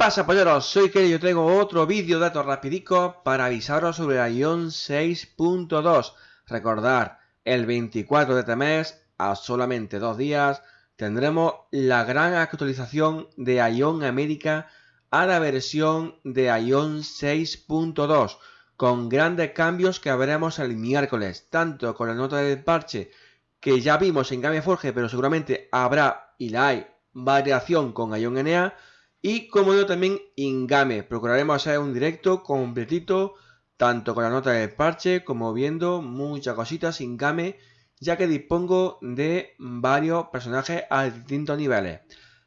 pasa polleros? Soy y yo traigo otro vídeo datos rapidico para avisaros sobre ION 6.2. Recordar, el 24 de este mes, a solamente dos días, tendremos la gran actualización de Ion América a la versión de Ion 6.2 con grandes cambios que veremos el miércoles, tanto con la nota del parche que ya vimos en Gameforge, pero seguramente habrá y la hay variación con Ion NA y como yo también Ingame. Procuraremos hacer un directo completito, tanto con la nota del parche como viendo muchas cositas Ingame, ya que dispongo de varios personajes a distintos niveles.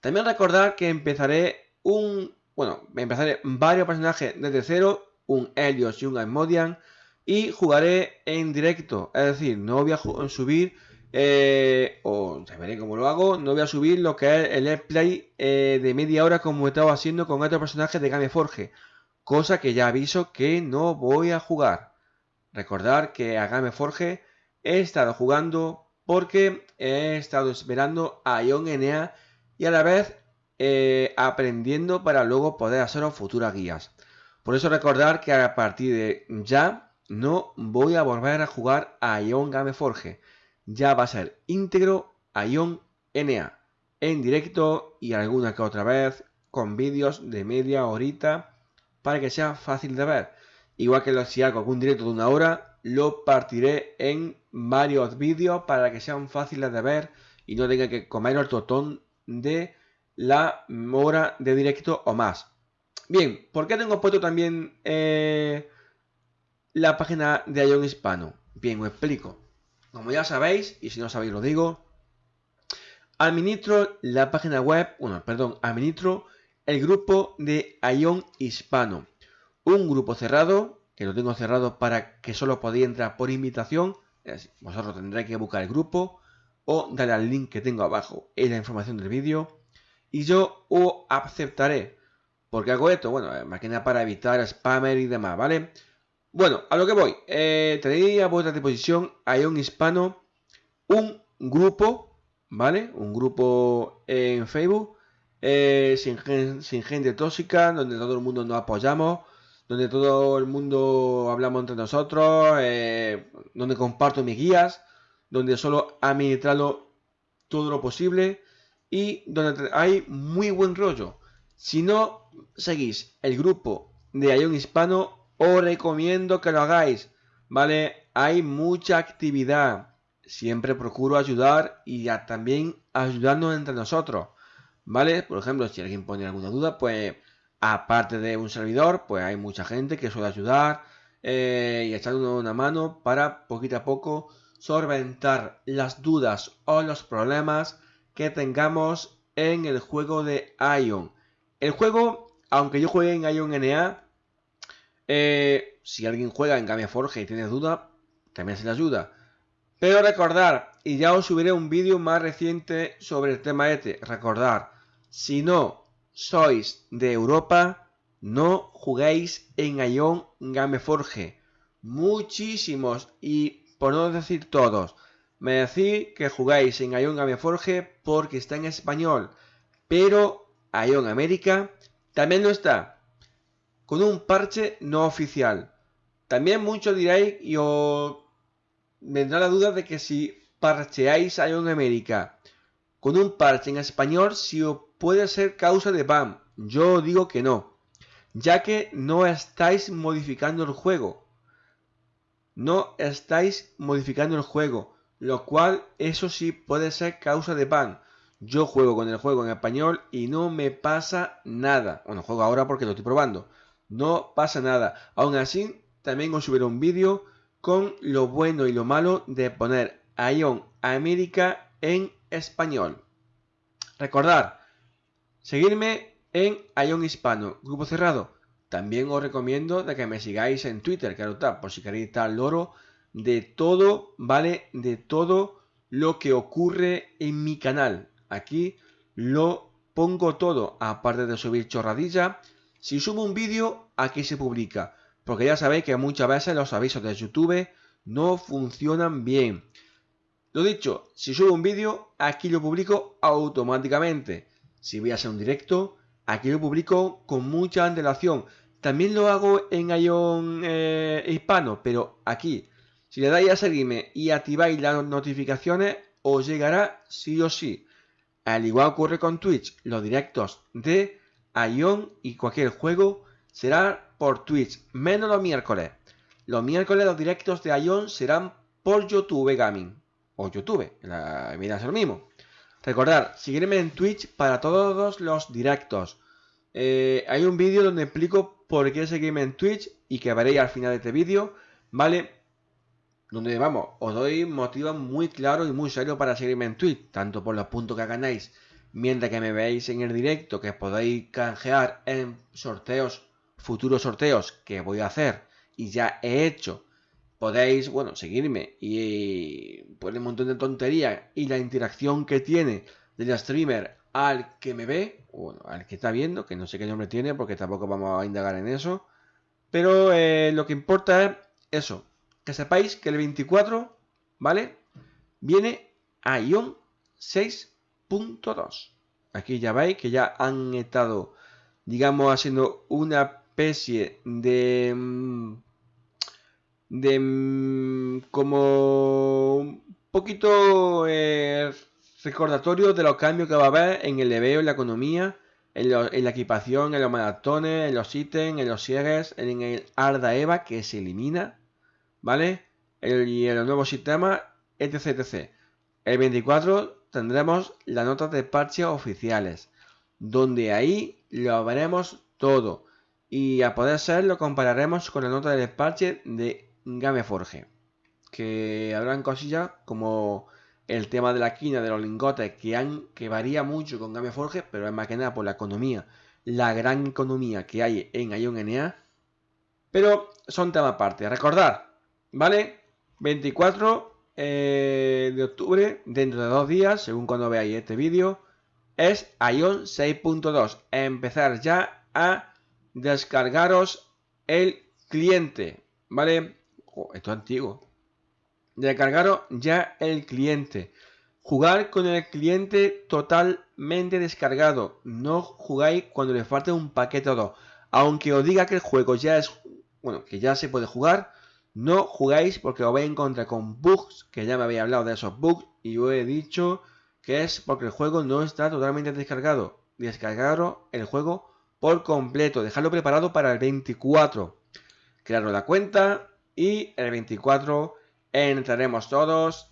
También recordar que empezaré un... Bueno, empezaré varios personajes desde cero, un Helios y un Asmodian, y jugaré en directo, es decir, no voy a subir eh, o ya veré cómo lo hago. No voy a subir lo que es el Play eh, de media hora como he estado haciendo con otros personajes de Gameforge. Cosa que ya aviso que no voy a jugar. Recordar que a Gameforge he estado jugando porque he estado esperando a Ion NA y a la vez eh, aprendiendo para luego poder hacer futuras guías. Por eso recordar que a partir de ya no voy a volver a jugar a Ion Gameforge ya va a ser íntegro a Ion NA en directo y alguna que otra vez con vídeos de media horita para que sea fácil de ver. Igual que si hago algún directo de una hora, lo partiré en varios vídeos para que sean fáciles de ver y no tenga que comer el totón de la hora de directo o más. Bien, ¿por qué tengo puesto también eh, la página de Ion Hispano? Bien, os explico. Como ya sabéis, y si no sabéis lo digo, administro la página web, bueno, perdón, administro el grupo de Ion Hispano. Un grupo cerrado, que lo tengo cerrado para que solo podéis entrar por invitación. Vosotros tendréis que buscar el grupo o darle al link que tengo abajo en la información del vídeo. Y yo os aceptaré. porque hago esto? Bueno, más que nada para evitar spammer y demás, ¿vale? Bueno, a lo que voy. Eh, tenéis a vuestra disposición un Hispano un grupo, ¿vale? Un grupo en Facebook eh, sin, gente tóxica, donde todo el mundo nos apoyamos, donde todo el mundo hablamos entre nosotros, eh, donde comparto mis guías, donde solo administrado todo lo posible y donde hay muy buen rollo. Si no seguís el grupo de Ion Hispano, os recomiendo que lo hagáis, ¿vale? Hay mucha actividad. Siempre procuro ayudar y ya también ayudarnos entre nosotros, ¿vale? Por ejemplo, si alguien pone alguna duda, pues aparte de un servidor, pues hay mucha gente que suele ayudar eh, y echarnos una mano para poquito a poco solventar las dudas o los problemas que tengamos en el juego de Ion. El juego, aunque yo juegue en Ion NA, eh, si alguien juega en Gameforge y tiene duda, también se le ayuda. Pero recordar, y ya os subiré un vídeo más reciente sobre el tema este, recordar, si no sois de Europa, no juguéis en Ion Gameforge. Muchísimos, y por no decir todos, me decís que jugáis en Ion Gameforge porque está en español, pero Ion América también no está con un parche no oficial. También muchos diréis y os vendrá la duda de que si parcheáis Ion América con un parche en español, si os puede ser causa de ban. Yo digo que no, ya que no estáis modificando el juego. No estáis modificando el juego, lo cual eso sí puede ser causa de ban. Yo juego con el juego en español y no me pasa nada. Bueno, juego ahora porque lo estoy probando. No pasa nada. Aún así, también os subiré un vídeo con lo bueno y lo malo de poner Ion América en español. Recordad, seguirme en Ion Hispano, grupo cerrado. También os recomiendo de que me sigáis en Twitter, claro está, por si queréis estar al loro de todo, ¿vale? De todo lo que ocurre en mi canal. Aquí lo pongo todo, aparte de subir chorradilla, si subo un vídeo, aquí se publica. Porque ya sabéis que muchas veces los avisos de YouTube no funcionan bien. Lo dicho, si subo un vídeo, aquí lo publico automáticamente. Si voy a hacer un directo, aquí lo publico con mucha antelación. También lo hago en Ion eh, hispano, pero aquí, si le dais a seguirme y activáis las notificaciones, os llegará sí o sí. Al igual ocurre con Twitch, los directos de Ion y cualquier juego será por Twitch, menos los miércoles. Los miércoles los directos de Ion serán por YouTube Gaming o YouTube, la vida es lo mismo. Recordad, seguirme en Twitch para todos los directos. Eh, hay un vídeo donde explico por qué seguirme en Twitch y que veréis al final de este vídeo, ¿vale? Donde, vamos, os doy motivos muy claros y muy serios para seguirme en Twitch, tanto por los puntos que ganáis mientras que me veáis en el directo, que podéis canjear en sorteos, futuros sorteos que voy a hacer y ya he hecho podéis, bueno, seguirme y poner un montón de tonterías y la interacción que tiene del streamer al que me ve, bueno, al que está viendo, que no sé qué nombre tiene porque tampoco vamos a indagar en eso, pero eh, lo que importa es eso, que sepáis que el 24, ¿vale? Viene a Ion 6.2. Aquí ya veis que ya han estado, digamos, haciendo una especie de... Mm, de mm, como un poquito eh, recordatorio de los cambios que va a haber en el leveo, en la economía, en, la equipación, en los maratones, en los ítems, en los cierres, en el Arda Eva que se elimina, ¿vale? y en los nuevos sistemas, etc, etc. El 24 tendremos las notas de parche oficiales, donde ahí lo veremos todo. Y a poder ser lo compararemos con la nota de parche de Gameforge. Que habrán cosillas como el tema de la quina de los lingotes que, han, que varía mucho con Gameforge, pero es más que nada por la economía, la gran economía que hay en Ion NA. Pero son temas aparte. Recordad, ¿vale? 24 eh, de octubre, dentro de dos días, según cuando veáis este vídeo, es Ion 6.2. Empezar ya a descargaros el cliente, ¿vale? esto es antiguo. Descargaros ya el cliente. Jugar con el cliente totalmente descargado. No jugáis cuando le falte un paquete o dos. Aunque os diga que el juego ya es... Bueno, que ya se puede jugar. No jugáis porque os vais a encontrar con bugs. Que ya me había hablado de esos bugs. Y os he dicho que es porque el juego no está totalmente descargado. Descargaros el juego por completo. Dejarlo preparado para el 24. Crearos la cuenta y el 24 entraremos todos.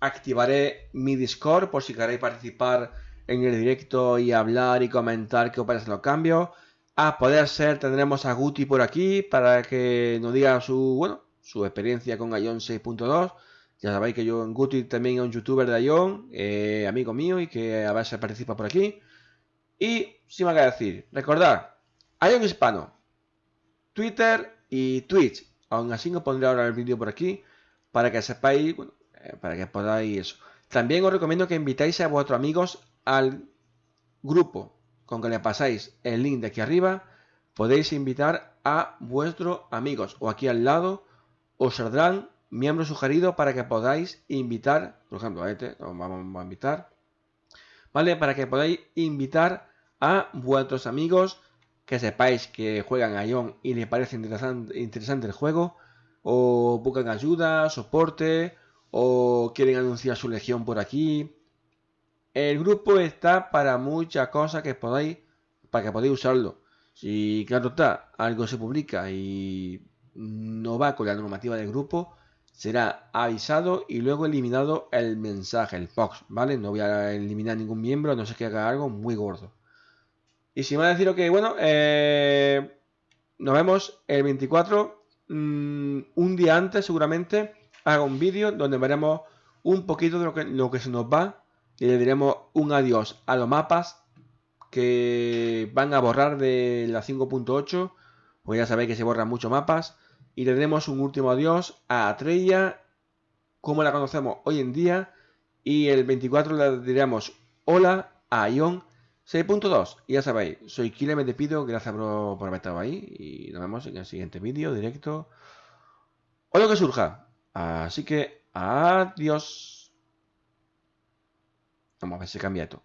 Activaré mi Discord por si queréis participar en el directo y hablar y comentar qué opinas los cambios. A poder ser tendremos a Guti por aquí para que nos diga su, bueno, su experiencia con Ion 6.2. Ya sabéis que yo en Guti también es un youtuber de Ion, eh, amigo mío y que a veces participa por aquí. Y sin más que decir, recordad, Ion Hispano, Twitter y Twitch. Aún así os pondré ahora el vídeo por aquí para que sepáis, eh, para que podáis eso. También os recomiendo que invitéis a vuestros amigos al grupo. Con que le pasáis el link de aquí arriba, podéis invitar a vuestros amigos. O aquí al lado os saldrán miembros sugeridos para que podáis invitar, por ejemplo, a este, vamos a invitar, ¿vale? Para que podáis invitar a vuestros amigos que sepáis que juegan a Ion y les parece interesante, el juego, o buscan ayuda, soporte, o quieren anunciar su legión por aquí. El grupo está para muchas cosas que podáis, para que podáis usarlo. Si claro está, algo se publica y no va con la normativa del grupo, será avisado y luego eliminado el mensaje, el POX, ¿vale? No voy a eliminar ningún miembro, no sé que haga algo muy gordo. Y si me va a decir que, bueno, eh, nos vemos el 24, mm, un día antes seguramente, hago un vídeo donde veremos un poquito de lo que, lo que se nos va y le diremos un adiós a los mapas que van a borrar de la 5.8, pues ya sabéis que se borran muchos mapas, y le diremos un último adiós a Atreya, como la conocemos hoy en día, y el 24 le diremos hola a Ion 6.2, y ya sabéis, soy Kile, me despido, gracias por, haber estado ahí y nos vemos en el siguiente vídeo, directo o lo que surja. Así que, adiós. Vamos a ver si cambia esto.